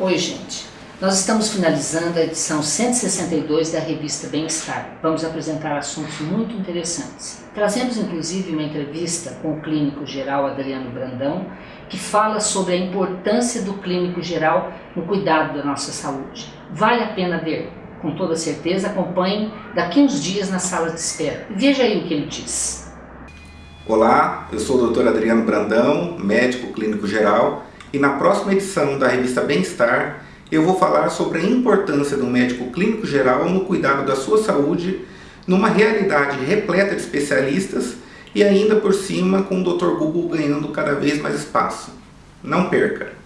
Oi, gente. Nós estamos finalizando a edição 162 da revista Bem-Estar. Vamos apresentar assuntos muito interessantes. Trazemos inclusive uma entrevista com o clínico geral Adriano Brandão, que fala sobre a importância do clínico geral no cuidado da nossa saúde. Vale a pena ver. Com toda certeza, acompanhe daqui uns dias na sala de espera. Veja aí o que ele diz. Olá, eu sou o Dr. Adriano Brandão, médico clínico geral e na próxima edição da revista Bem-Estar eu vou falar sobre a importância do médico clínico geral no cuidado da sua saúde numa realidade repleta de especialistas e ainda por cima com o Dr. Google ganhando cada vez mais espaço. Não perca!